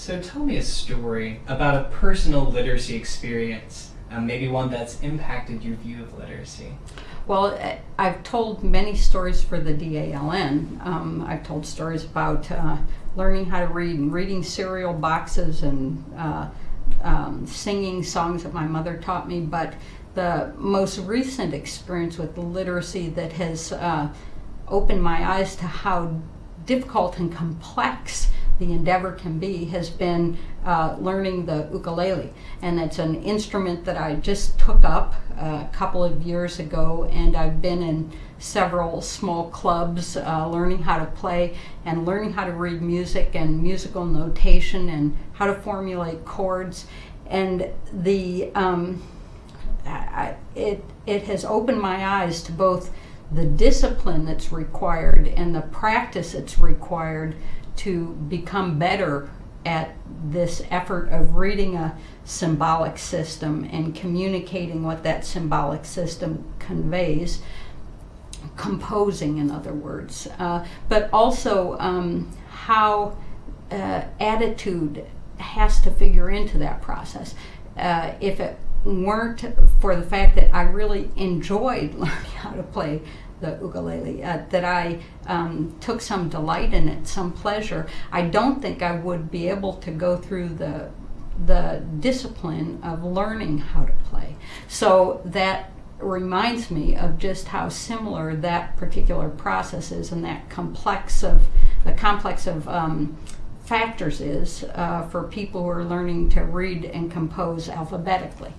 So tell me a story about a personal literacy experience, uh, maybe one that's impacted your view of literacy. Well, I- I've told many stories for the DALN. Um, I've told stories about uh, learning how to read and reading cereal boxes and uh, um, singing songs that my mother taught me. But the most recent experience with literacy that has uh, opened my eyes to how difficult and complex the endeavor can be has been uh, learning the ukulele. And it's an instrument that I just took up uh, a couple of years ago, and I've been in several small clubs uh, learning how to play and learning how to read music and musical notation and how to formulate chords. And the um, I, it, it has opened my eyes to both the discipline that's required and the practice that's required to become better at this effort of reading a symbolic system and communicating what that symbolic system conveys, composing, in other words, uh, but also um, how uh, attitude has to figure into that process. Uh, if it weren't for the fact that I really enjoyed learning how to play the ukulele, uh, that I um, took some delight in it, some pleasure, I don't think I would be able to go through the the discipline of learning how to play. So that reminds me of just how similar that particular process is and that complex of the complex of um, factors is uh, for people who are learning to read and compose alphabetically.